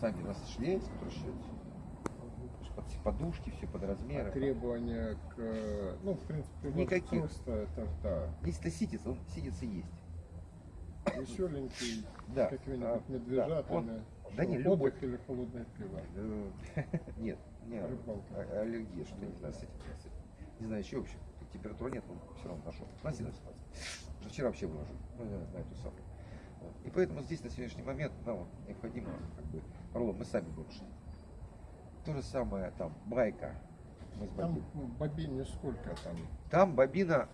сами который шьет. Под подушки, все под размеры. А требования к, ну, в принципе, вот Никаких. просто это, да, Если ситец, он ситец и есть. веселенький, Да. какими-нибудь а, да, медвежатами. он- да Что, не, любой. или холодное пиво. Нет, не Рыбалка. а- аллергия, что не знаю, с этим. Не знаю, еще вообще. Температуры нет, он все равно нашел. Есть ситуация. Вчера вообще выложил, ну, на на эту самую. Вот. И поэтому здесь на сегодняшний момент нам необходимо, как бы, роллом мы сами шить. То же самое там, байка. Мы с Там бобиной. ну, бобине сколько там? Там бобина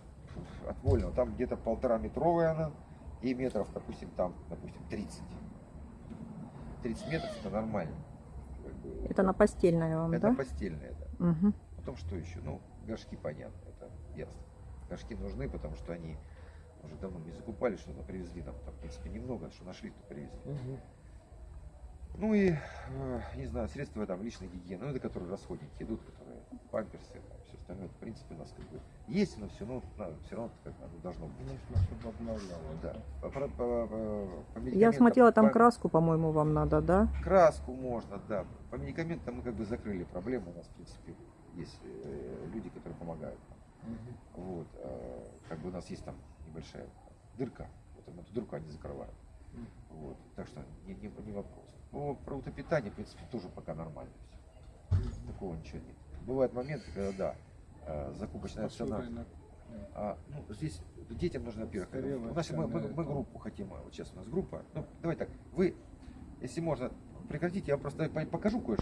от вольного, там где-то полтора метровая она, и метров, допустим, там, допустим, 30. 30 метров это нормально. Это на постельное вам, это да? постельное, да. Мгм. Потом что еще? Ну, горшки понятно, это ясно. Горшки нужны, потому что они уже давно не закупали, что-то привезли нам, там, в принципе, немного, что нашли, то привезли. Ну и, э, не знаю, средства там личной гигиены, ну это которые расходники идут, которые памперсы, там, все остальное, в принципе, у нас как бы есть, но все равно, все равно как оно должно быть. Нужно, чтобы обновлялось. Да. По, по- по- по- по Я смотрела, там пам- краску, по-моему, вам надо, да? Краску можно, да. По медикаментам мы как бы закрыли проблему. У нас, в принципе, есть э, люди, которые помогают. нам. Мгм. Вот. э, как бы у нас есть там небольшая дырка. Вот эту дырку они закрывают. Вот. Так что не, не, не вопрос. По продуктопитанию, в принципе, тоже пока нормально все. Такого ничего нет. Бывают моменты, когда да, э, закупочная цена. А, ну, здесь детям нужно, во-первых, у нас мы, мы- мы группу хотим, а, вот сейчас у нас группа. Ну, давай так, вы, если можно, прекратите, я вам просто по- покажу кое-что.